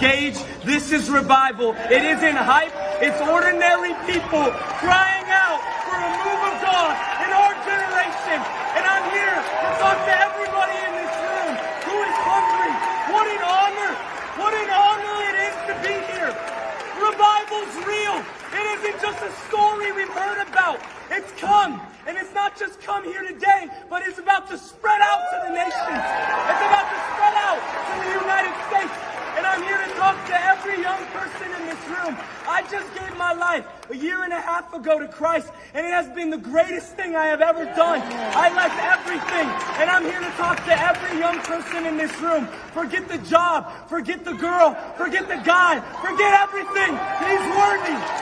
Gage, this is revival. It isn't hype. It's ordinary people crying out for a move of God in our generation. And I'm here to talk to everybody in this room who is hungry. What an honor. What an honor it is to be here. Revival's real. It isn't just a story we've heard about. It's come. And it's not just come here today, but it's about to spread out to the nations. It's about to spread out to the United States. And I'm here to talk to every young person in this room. I just gave my life a year and a half ago to Christ, and it has been the greatest thing I have ever done. I left everything, and I'm here to talk to every young person in this room. Forget the job, forget the girl, forget the guy, forget everything. He's worthy.